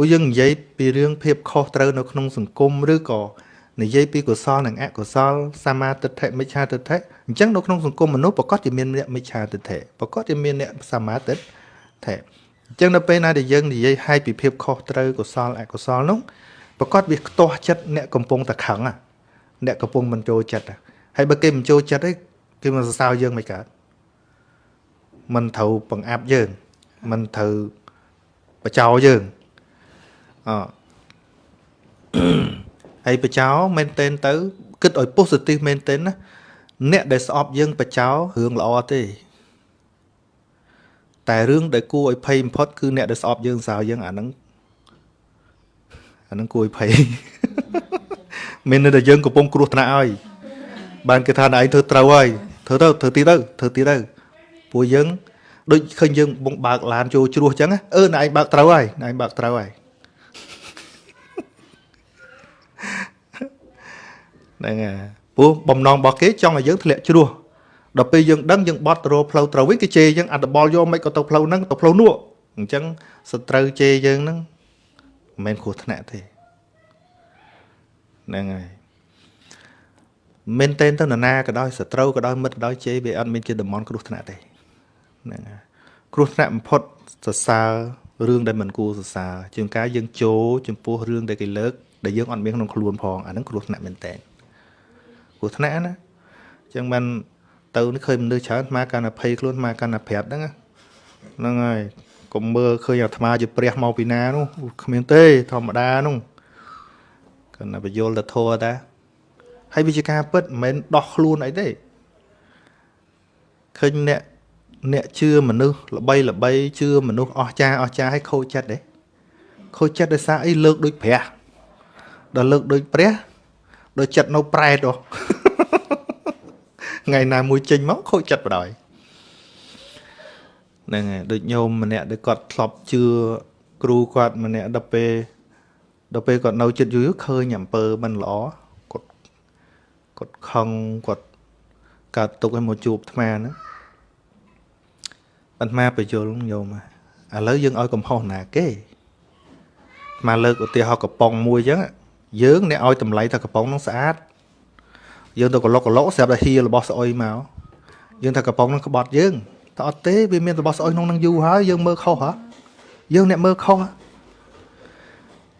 ពួកយើងនិយាយពីរឿងភាពខុសត្រូវនៅក្នុងសង្គមឬក៏និយាយពីកុសលនិងអកុសលសមាទិដ្ឋិមិច្ឆាទិដ្ឋិអញ្ចឹងនៅក្នុងសង្គមមនុស្សប្រកាសជាមានអ្នកមិច្ឆាទិដ្ឋិប្រកាសជាមានអ្នកសមាទិដ្ឋិអញ្ចឹងនៅពេលណាដែលយើងនិយាយឲ្យពីភាពខុសត្រូវកុសលអកុសលនោះប្រកាសវាខ្ទាស់ចិត្តអ្នកកំពុងតែខឹងអ្នកកំពុងមិនចូលចិត្តហើយបើគេមិនចូលចិត្តទេគេមកសរសើរយើងមិនកើតមិនត្រូវបង្អាប់យើងមិនត្រូវបចោយើង អហើយបចោមែនតែនទៅ គិតឲ្យ positive មែនតែនណាអ្នកដែលស្អប់យើងបចោរឿងល្អទេ តែរឿងដែលគួរឲ្យភ័យបំផុតគឺអ្នកដែលស្អប់យើងសើយើងអាហ្នឹងអាហ្នឹងគួរឲ្យភ័យមានតែយើងកំពុងគ្រោះថ្នាក់ហើយបានគេថាឯងធ្វើត្រូវហើយធ្វើទៅធ្វើទីទៅធ្វើទីទៅពួកយើងដូចឃើញយើងបងបើកឡានចូលជ្រោះអញ្ចឹងអឺណែឯងបើកត្រូវហើយណែឯងបើកត្រូវហើយ ហ្នឹងហើយព្រោះបំណងរបស់គេចង់ឲ្យយើងធ្លាក់ជ្រោះដល់ពេលយើងដឹងយើងបត់ទៅរកផ្លូវត្រូវវិញគេជេរយើងអត្តបលយកមិនក៏ទៅផ្លូវហ្នឹងទៅផ្លូវនោះអញ្ចឹងសត្រូវជេរយើងហ្នឹងមិនមែនគ្រោះថ្នាក់ទេហ្នឹងហើយមែនតែនទៅនរណាក៏ដោយសត្រូវក៏ដោយមិត្តក៏ដោយជេរវាអត់មានជាតំនគ្រោះថ្នាក់ទេហ្នឹងហើយគ្រោះថ្នាក់បំផុតសរសើររឿងដែលមិនគួរសរសើរជាងការយើងចូលចំពោះរឿងដែលគេលើកដែលយើងអត់មានក្នុងខ្លួនផងអាហ្នឹងគ្រោះថ្នាក់មែនតែន គ្រោះថ្នាក់ណាអញ្ចឹងបានទៅនេះឃើញមនុស្សច្រើនអាកាន់តែភ័យខ្លួនអាកាន់តែប្រាប់ហ្នឹងហ្នឹងហើយកុំមើលឃើញអាត្មាជាព្រះមកពីណានោះគ្មានទេធម្មតានោះគាត់តែបញ្យល់ទៅធัวតាហើយវាជាការពិតមិនមែនដោះខ្លួនអីទេឃើញអ្នកអ្នកជឿមនុស្សល្បីល្បីជឿមនុស្សអស់ចាអស់ចាឲ្យខូចចិត្តទេខូចចិត្តដោយសារអីលើកដូចព្រះដល់លើកដូចព្រះ ដូចចិត្តនៅប្រែតហ៎ថ្ងៃណាមួយចេញមកខូចចិត្តបដ ாய் ហ្នឹងហើយដូចញោមម្នាក់ដែលគាត់ធ្លាប់ជឿគ្រូគាត់ម្នាក់ដល់ពេលដល់ពេលគាត់នៅចិត្តយូរឃើញអំពើមិនល្អគាត់គាត់ខឹងគាត់កើតទុកឲ្យមកជួបអាត្មាហ្នឹងអាត្មាបញ្យលញោមឥឡូវយើងឲ្យកំហុសណាគេអាត្មាលើកឧទាហរណ៍កំប៉ុងមួយអញ្ចឹង យើងអ្នកឲ្យតម្លៃថាកំប៉ុងហ្នឹងស្អាតយើងទៅកឡុកកឡុកស្រាប់តែហៀរបស់ស្អុយមកយើងថាកំប៉ុងហ្នឹងក្បត់យើងតែអត់ទេវាមានរបស់ស្អុយក្នុងហ្នឹងយូរហើយយើងមើលខុសហ៎យើងអ្នកមើលខុសហ៎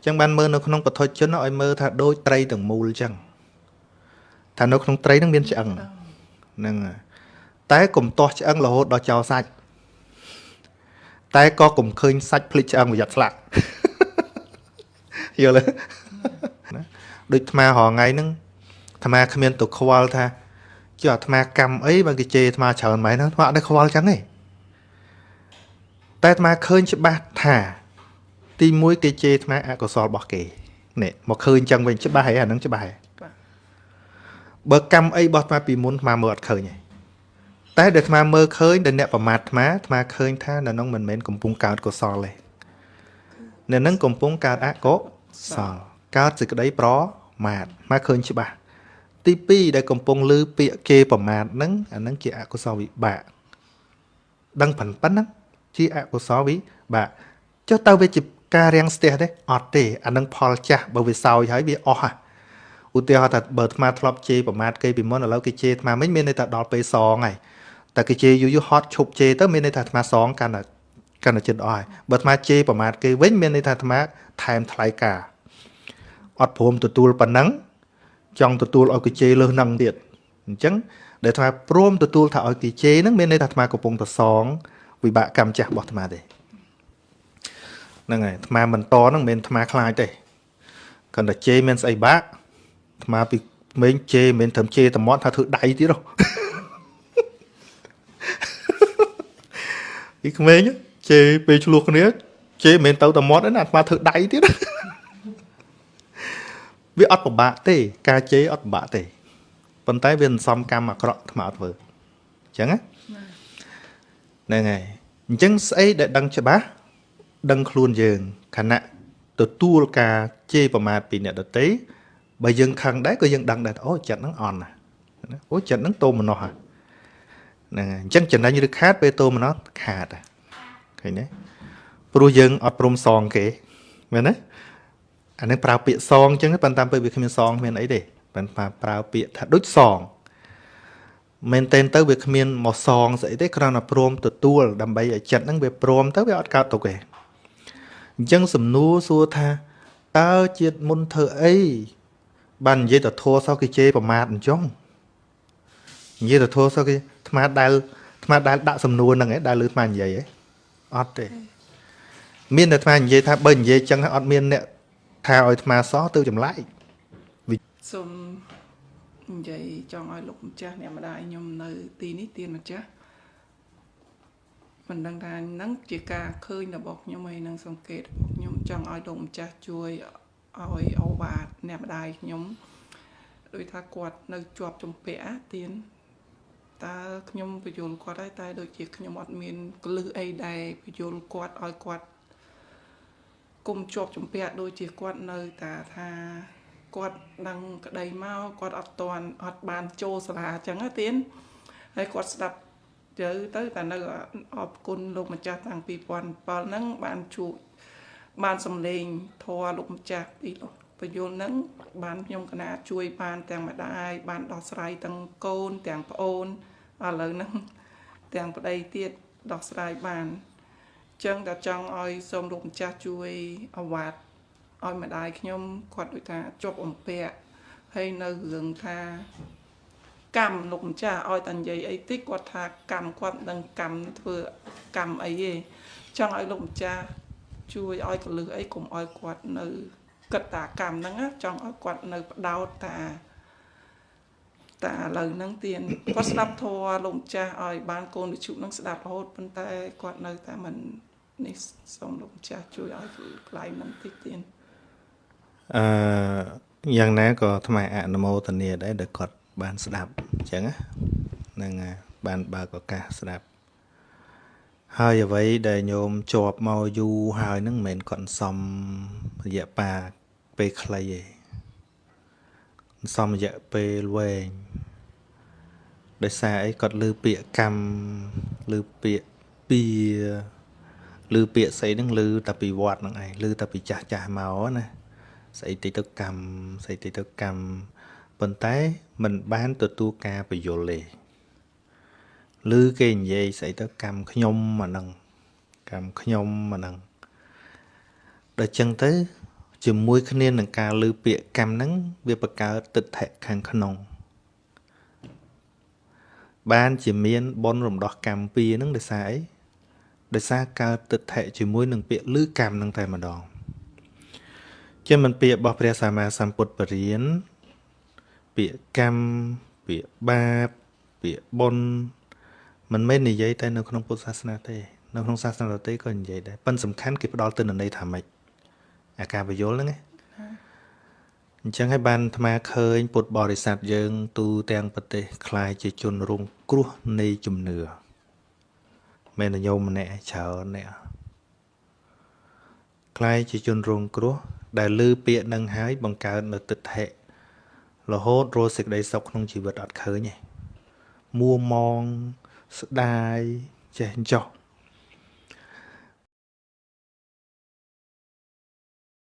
ចឹងបានមើលនៅក្នុងពធជនឲ្យមើលថាដូចត្រីទាំងមូលចឹងថានៅក្នុងត្រីហ្នឹងមានឆ្អឹងហ្នឹងតែកុំទាស់ឆ្អឹងរហូតដល់ចោលសាច់តែក៏កុំឃើញសាច់ភ្លេចឆ្អឹងប្រយ័ត្នស្លាក់យល់ទេ ដូចអាត្មារងថ្ងៃហ្នឹងអាត្មាគ្មានទៅខ្វល់ថាចុះអាត្មាកម្មអីបើគេជេរអាត្មាច្រើនម៉េចហ្នឹងអាត្មាអត់ได้ខ្វល់ចឹងទេតែអាត្មាឃើញច្បាស់ថា ទី1គេជេរអាត្មាអកុសលរបស់គេនេះមកឃើញចឹងវិញច្បាស់ហើយអាហ្នឹងច្បាស់ហើយបើកម្មអីរបស់អាត្មាពីមុនអាត្មាមើលអត់ឃើញទេតែដែលអាត្មាមើលឃើញដែលអ្នកប្រមាថអាត្មាអាត្មាឃើញថានៅនោះមិនមែនកំពុងកើតកុសលទេនៅនឹងកំពុងកើតអកុសលកើតសេចក្តីប្រ មាថមកឃើញច្បាស់ទី2ដែលកំពុងលើពាក្យគេប្រមាថហ្នឹងអាហ្នឹងជាអកុសលវិបាកដឹងប៉ុណ្ណឹងជាអកុសលវិបាកចុះទៅវាជាការរាំងស្ទះទេអត់ទេអានឹងផលចាស់បើវាសោយហើយវាអស់ហ่ะឧទាហរណ៍ថាបើអាត្មាធ្លាប់ជេរប្រមាថគេពីមុនឥឡូវគេជេរអាត្មាមិនមានន័យថាដល់ពេលសងហើយតែគេជេរយូរយូរហត់ឈប់ជេរទៅមានន័យថាអាត្មាសងកាន់តែកាន់តែចិត្តអស់ហើយបើអាត្មាជេរប្រមាថគេវិញមានន័យថាអាត្មាថែមថ្លៃការ អត់ព្រមទទួលប៉ុណ្ណឹងចង់ទទួលឲ្យគេជេរលើសនឹងទៀតអញ្ចឹងដែលអាត្មាព្រមទទួលថាឲ្យគេជេរហ្នឹងមានន័យថាអាត្មាកំពុងប្រសងវិបាកកម្មចាស់របស់អាត្មាទេហ្នឹងហើយអាត្មាមិនតហ្នឹងមិនមែនអាត្មាខ្លាចទេគ្រាន់តែជេរមានស្អីបាក់អាត្មាពីក្មេងជេរមិនមែនត្រឹមជេរតែមាត់ថាធ្វើដៃទៀតហ៎ពីក្មេងជេរពេលឆ្លោះគ្នាជេរមិនមែនទៅតែមាត់ទេណាអាត្មាធ្វើដៃទៀត វាអត់ពិបាកទេ ការជេរអត់ពិបាកទេប៉ុន្តែវាសន្សំកម្មអាក្រក់ថ្មអត់ធ្វើអញ្ចឹងណាហ្នឹងហើយអញ្ចឹងស្អីដែលដឹងច្បាស់ដឹងខ្លួនយើងខណៈទទួលការជេរប្រមាថពីអ្នកដទៃបើយើងខឹងដែរក៏យើងដឹងដែរអូចិត្តហ្នឹងអន់ណាអូចិត្តហ្នឹងតោមនោះហ្នឹងហើយអញ្ចឹងចំណេញឬខាតពេលតោមនោះខាតឃើញទេព្រោះយើងអត់ព្រមសងគេមែនទេ អានឹងប្រើពាក្យសងអញ្ចឹងប៉ុន្តែពេលវាគ្មានសងគ្មានអីទេប៉ុន្តែប្រើពាក្យថាដូចសងមែនតែនទៅវាគ្មានមកសងស្អីទេគ្រាន់តែព្រមទទួលដើម្បីឲ្យចិត្តហ្នឹងវាព្រមទៅវាអត់កើតទុកទេអញ្ចឹងសំណួរសួរថាតើជាតិមុនធ្វើអីបាននិយាយទៅធัวសោះគេជេរប្រមាថអញ្ចឹងនិយាយទៅធัวសោះគេអាត្មាដែលអាត្មាដែលដាក់សំណួរហ្នឹងឯងដែលលើអាត្មានិយាយឯងអត់ទេ មានតែអាត្មានិយាយថាបើនិយាយចឹងអត់មានអ្នក ថាឲ្យអាត្មាសោះទៅចម្លែកសូមនិយាយចង់ឲ្យលោកម្ចាស់អ្នកម្ដាយខ្ញុំនៅ ទីនេះទៀនម្ចាស់មិនដឹងថាហ្នឹងជាការឃើញរបស់ខ្ញុំហើយនឹងសង្កេតរបស់ខ្ញុំចង់ឲ្យលោកម្ចាស់ជួយឲ្យអូបាទអ្នកម្ដាយខ្ញុំដោយថាគាត់នៅជាប់ជំពាក់ទៀនតើខ្ញុំបញ្យល់គាត់ហើយតែដូចជាខ្ញុំអត់មានកលឹះអីដែរបញ្យល់គាត់ឲ្យគាត់ គុំជាប់ជំពាក់ដូចជាគាត់នៅតាថាគាត់ដឹងក្តីមកគាត់អត់តន់អត់បានចូលសាលាអញ្ចឹងណាទៀនហើយគាត់ស្ដាប់ទៅទៅតែនៅអរគុណលោកម្ចាស់តាំងពី2007ហ្នឹងបានជួបបានសម្លេងធរលោកម្ចាស់ពីលោកបយលហ្នឹងបានខ្ញុំកណាជួយបានទាំងម្ដាយបានដោះស្រាយទាំងកូនទាំងប្អូនឥឡូវហ្នឹងទាំងប្តីទៀតដោះស្រាយបាន ចឹងតែចង់ឲ្យសូមលោកម្ចាស់ជួយអវត្តឲ្យម្ដាយខ្ញុំគាត់ដូចថាជាប់អំពាក់ហើយនៅរឿងថាកម្មលោកម្ចាស់ឲ្យតានិយាយអីតិចគាត់ថាកម្មគាត់ដឹងកម្មធ្វើកម្មអីទេចង់ឲ្យលោកម្ចាស់ជួយឲ្យកលឹះអីកុំឲ្យគាត់នៅគិតតាកម្មហ្នឹងចង់ឲ្យគាត់នៅបដោតតាតាឥឡូវហ្នឹងទៀនគាត់ស្ដាប់ធម៌លោកម្ចាស់ឲ្យបានកូនវិជុហ្នឹងស្ដាប់រហូតប៉ុន្តែគាត់នៅតែមិន នេះសូមលោកម្ចាស់ជួយឲ្យកន្លែងហ្នឹងតិចទៀតអឺយ៉ាងណាក៏ថ្មអនុមោទនាដែរដែលគាត់បានស្ដាប់អញ្ចឹងហ្នឹងបានបើកឱកាសស្ដាប់ហើយអ្វីដែលញោមជាប់មកយូរហើយហ្នឹងមិនមែនគាត់សំរយៈប៉ាពេលខ្លីទេសំរយៈពេលវែងដោយសារអីគាត់លើពាក្យកម្មលើពាក្យពី លើពាក្យស្អីហ្នឹងលើតែពីវត្តហ្នឹងឯងលើតែពីចាស់ចាស់មកណាស្អីតិទៅកម្មស្អីតិទៅកម្មប៉ុន្តែมันបានទទួលការបញ្យលទេឬគេនិយាយស្អីទៅកម្មខ្ញុំអាហ្នឹងកម្មខ្ញុំអាហ្នឹងដល់ចឹងទៅ ជាមួយគ្នានឹងការលើពាក្យកម្មហ្នឹងវាបង្កើតទិដ្ឋិខាងក្នុងបានជាមានបុណ្យរំដោះកម្មពីរហ្នឹងដោយសារអី ដោយសារកើតទិដ្ឋិជាមួយនឹងពាក្យលឺកម្មហ្នឹងតែម្ដងជាមិនពាក្យរបស់ព្រះសម្មាសម្ពុទ្ធបរិញ្ញាពាក្យកម្មពាក្យបាបពាក្យបុណ្យមិនមែននិយាយតែនៅក្នុងពុទ្ធសាសនាទេនៅក្នុងសាសនាដទៃក៏និយាយដែរប៉ុន្តែសំខាន់គេផ្ដល់ទិន្នន័យថាម៉េចអាការបញ្យលហ្នឹងអញ្ចឹងហើយបានអាត្មាឃើញពុទ្ធបរិស័ទយើង ទូទាំងប្រទេសคล้ายជាជនរងគ្រោះនៃជំនឿ មែនញោមម្នាក់ច្រើនអ្នកខ្លាយជាជនរងគ្រោះ ដែលលឺពាក្យនឹងហើយបង្កើតនៅទឹកថេរហូតរស់សេចក្តីសុខក្នុងជីវិតអត់ឃើញទេមួមងស្ដាយចេះចោះ